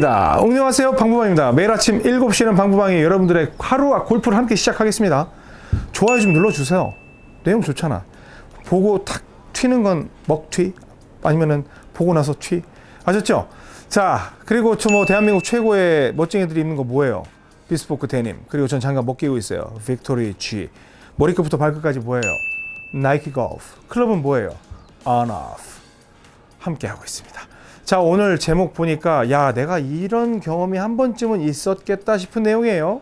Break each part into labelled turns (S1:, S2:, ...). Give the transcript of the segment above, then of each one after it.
S1: 방부방입니다. 안녕하세요. 방부방입니다. 매일 아침 7시는 방부방이 여러분들의 하루와 골프를 함께 시작하겠습니다. 좋아요 좀 눌러주세요. 내용 좋잖아. 보고 탁 튀는 건 먹튀 아니면은 보고 나서 튀 아셨죠? 자 그리고 저 뭐 대한민국 최고의 멋쟁이들이 입는 거 뭐예요? 비스포크 데님 그리고 전 장갑 못 끼고 있어요. 빅토리 G 머리끝부터 발끝까지 뭐예요? 나이키 골프 클럽은 뭐예요? On Off 함께 하고 있습니다. 자 오늘 제목 보니까 야 내가 이런 경험이 한 번쯤은 있었겠다 싶은 내용이에요.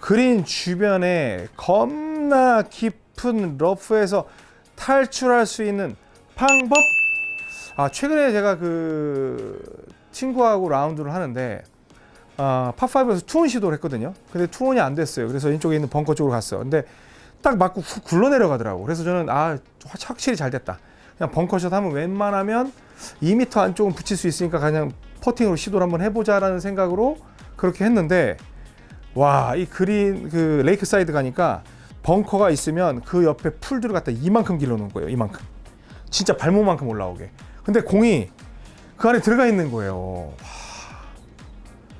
S1: 그린 주변에 겁나 깊은 러프에서 탈출할 수 있는 방법? 아 최근에 제가 그 친구하고 라운드를 하는데 아, 파5에서 투혼 시도를 했거든요. 근데 투혼이 안 됐어요. 그래서 이쪽에 있는 벙커 쪽으로 갔어요. 근데 딱 맞고 훅 굴러 내려가더라고. 그래서 저는 아 확실히 잘 됐다. 그냥 벙커샷 하면 웬만하면 2m 안쪽은 붙일 수 있으니까 그냥 퍼팅으로 시도를 한번 해보자라는 생각으로 그렇게 했는데 와 이 그린 그 레이크 사이드 가니까 벙커가 있으면 그 옆에 풀들을 갖다 이만큼 길러 놓은 거예요 이만큼. 진짜 발목만큼 올라오게. 근데 공이 그 안에 들어가 있는 거예요. 와.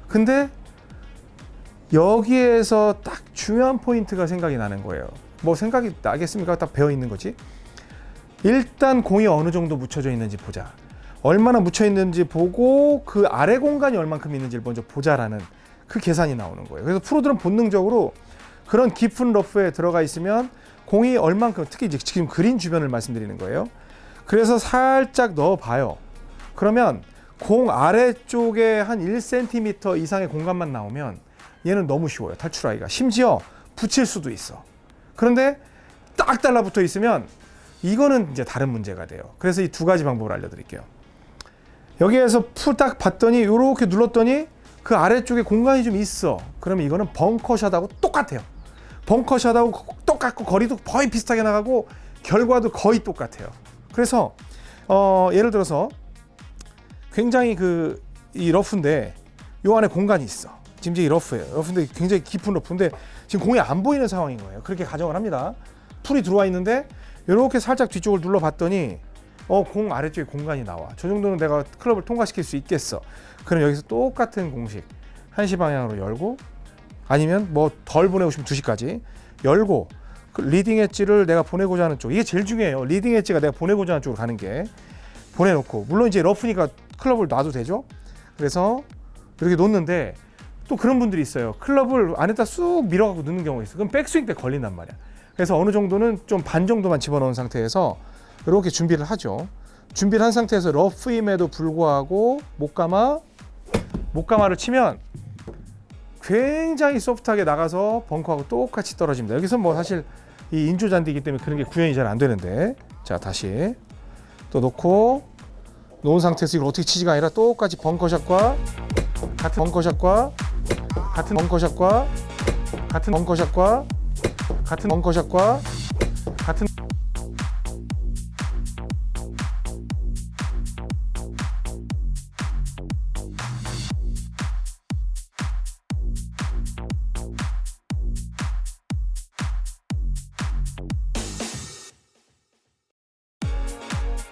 S1: 근데 여기에서 딱 중요한 포인트가 생각이 나는 거예요. 뭐 생각이 나겠습니까? 딱 배어 있는 거지? 일단 공이 어느 정도 묻혀져 있는지 보자 얼마나 묻혀 있는지 보고 그 아래 공간이 얼만큼 있는지를 먼저 보자라는 그 계산이 나오는 거예요. 그래서 프로들은 본능적으로 그런 깊은 러프에 들어가 있으면 공이 얼만큼 특히 이제 지금 그린 주변을 말씀드리는 거예요. 그래서 살짝 넣어 봐요. 그러면 공 아래쪽에 한 1cm 이상의 공간만 나오면 얘는 너무 쉬워요. 탈출하기가. 심지어 붙일 수도 있어. 그런데 딱 달라붙어 있으면 이거는 이제 다른 문제가 돼요. 그래서 이 두 가지 방법을 알려드릴게요. 여기에서 풀딱 봤더니 이렇게 눌렀더니 그 아래쪽에 공간이 좀 있어. 그러면 이거는 벙커샷하고 똑같아요. 벙커샷하고 똑같고 거리도 거의 비슷하게 나가고 결과도 거의 똑같아요. 그래서 어, 예를 들어서 굉장히 그 이 러프인데 요 안에 공간이 있어. 이제 러프예요. 러프인데 굉장히 깊은 러프인데 지금 공이 안 보이는 상황인 거예요. 그렇게 가정을 합니다. 풀이 들어와 있는데 이렇게 살짝 뒤쪽을 눌러 봤더니 어, 공 아래쪽에 공간이 나와. 저 정도는 내가 클럽을 통과시킬 수 있겠어. 그럼 여기서 똑같은 공식. 1시 방향으로 열고 아니면 뭐 덜 보내고 싶으면 2시까지 열고 그 leading edge를 내가 보내고자 하는 쪽. 이게 제일 중요해요. leading edge가 내가 보내고자 하는 쪽으로 가는 게 보내놓고 물론 이제 러프니까 클럽을 놔도 되죠. 그래서 이렇게 놓는데 또 그런 분들이 있어요. 클럽을 안에다 쑥 밀어갖고 넣는 경우가 있어. 그럼 백스윙 때 걸린단 말이야. 그래서 어느 정도는 좀 반 정도만 집어넣은 상태에서 이렇게 준비를 하죠. 준비를 한 상태에서 러프임에도 불구하고 목감아 목감아를 치면 굉장히 소프트하게 나가서 벙커하고 똑같이 떨어집니다. 여기서 뭐 사실 이 인조 잔디이기 때문에 그런 게 구현이 잘 안 되는데 자 다시 또 놓고 놓은 상태에서 이걸 어떻게 치지가 아니라 똑같이 벙커샷과 같은 벙커샷과 같은 벙커샷과 같은 벙커샷과 같은 벙커샷과 같은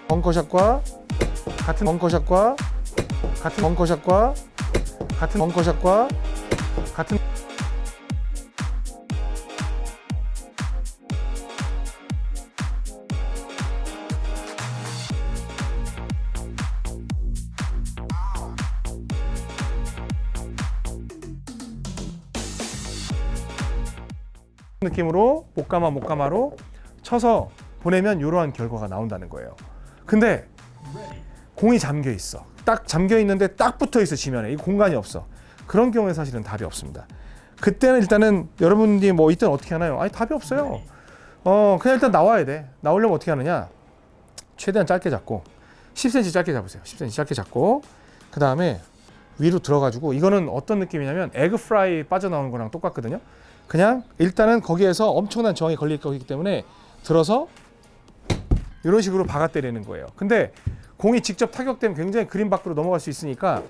S1: 벙커샷과 같은 벙커샷과 같은 벙커샷과 같은 벙커샷과 같은 느낌으로 목감아 목감아로 쳐서 보내면 이러한 결과가 나온다는 거예요. 근데 공이 잠겨 있어. 딱 잠겨 있는데 딱 붙어 있어 지면에 이 공간이 없어. 그런 경우에 사실은 답이 없습니다. 그때는 일단은 여러분들이 뭐 이때는 어떻게 하나요? 아니 답이 없어요. 어 그냥 일단 나와야 돼. 나오려면 어떻게 하느냐? 최대한 짧게 잡고 10cm 짧게 잡으세요. 10cm 짧게 잡고 그 다음에 위로 들어가지고 이거는 어떤 느낌이냐면 에그 프라이 빠져나오는 거랑 똑같거든요. 그냥 일단은 거기에서 엄청난 저항이 걸릴 거기 때문에 들어서 이런 식으로 박아 때리는 거예요. 근데 공이 직접 타격되면 굉장히 그린 밖으로 넘어갈 수 있으니까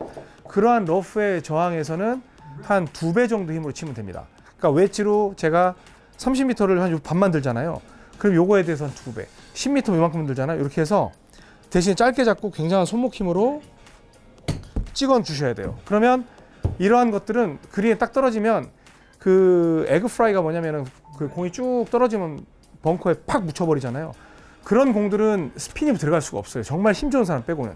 S1: 그러한 러프의 저항에서는 한 두 배 정도 힘으로 치면 됩니다. 그러니까 웨지로 제가 30m를 한 반만 들잖아요. 그럼 요거에 대해서 한두 배. 10m 이만큼 들잖아요. 이렇게 해서 대신 짧게 잡고 굉장한 손목 힘으로 찍어 주셔야 돼요. 그러면 이러한 것들은 그린에 딱 떨어지면 그 에그 프라이가 뭐냐면은 그 공이 쭉 떨어지면 벙커에 팍 묻혀버리잖아요. 그런 공들은 스핀이 들어갈 수가 없어요. 정말 힘 좋은 사람 빼고는.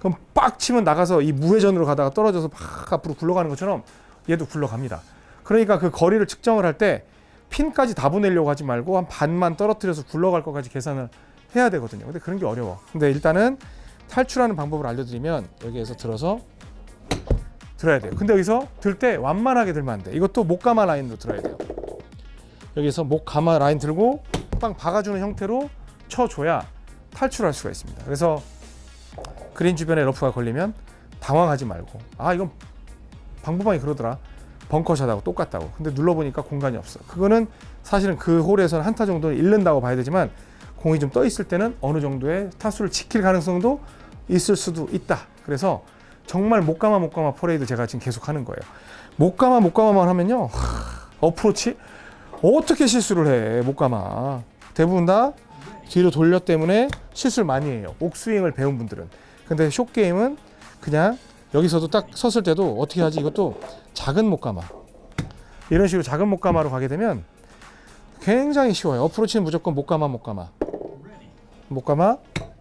S1: 그럼 빡 치면 나가서 이 무회전으로 가다가 떨어져서 팍 앞으로 굴러가는 것처럼 얘도 굴러갑니다. 그러니까 그 거리를 측정을 할 때 핀까지 다 보내려고 하지 말고 한 반만 떨어뜨려서 굴러갈 것까지 계산을 해야 되거든요. 근데 그런 게 어려워. 근데 일단은 탈출하는 방법을 알려드리면 여기에서 들어서 들어야 돼요. 근데 여기서 들 때 완만하게 들면 안 돼. 이것도 목 감아 라인으로 들어야 돼요. 여기서 목 감아 라인 들고 빵 박아주는 형태로 쳐줘야 탈출할 수가 있습니다. 그래서 그린 주변에 러프가 걸리면 당황하지 말고 아 이건 방법방이 그러더라. 벙커샷하고 똑같다고. 근데 눌러보니까 공간이 없어. 그거는 사실은 그 홀에서는 한타 정도는 잃는다고 봐야 되지만 공이 좀 떠 있을 때는 어느 정도의 타수를 지킬 가능성도 있을 수도 있다. 그래서 정말 못 감아 못 감아 퍼레이드 제가 지금 계속 하는 거예요. 못 감아 못 감아만 하면요 하, 어프로치? 어떻게 실수를 해 못 감아? 대부분 다 뒤로 돌려 때문에 실수를 많이 해요. 옥스윙을 배운 분들은. 근데 숏게임은 그냥 여기서도 딱 섰을 때도 어떻게 하지? 이것도 작은 목가마 이런 식으로 작은 목가마로 가게 되면 굉장히 쉬워요. 어프로치는 무조건 목가마 목가마 목가마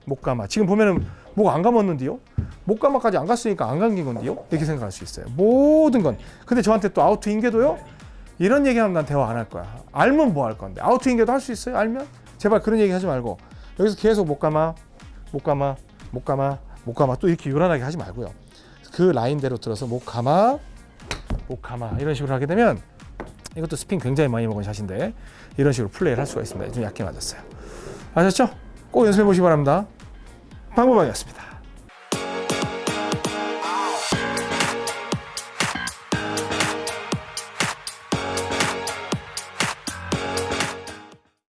S1: 목가마 지금 보면은 목 안 감았는데요? 목가마까지 안 갔으니까 안 감긴 건데요? 이렇게 생각할 수 있어요. 모든 건. 근데 저한테 또 아우트 인계도요? 이런 얘기하면 난 대화 안 할 거야. 알면 뭐 할 건데. 아우트 인계도 할 수 있어요? 알면 제발 그런 얘기 하지 말고 여기서 계속 목가마 목가마 목가마 목가마 또 이렇게 요란하게 하지 말고요. 그 라인대로 들어서 목 감아 목 감아. 이런 식으로 하게 되면 이것도 스핀 굉장히 많이 먹은 샷인데 이런 식으로 플레이를 할 수가 있습니다. 좀 얇게 맞았어요. 아셨죠? 꼭 연습해 보시기 바랍니다. 방법방이었습니다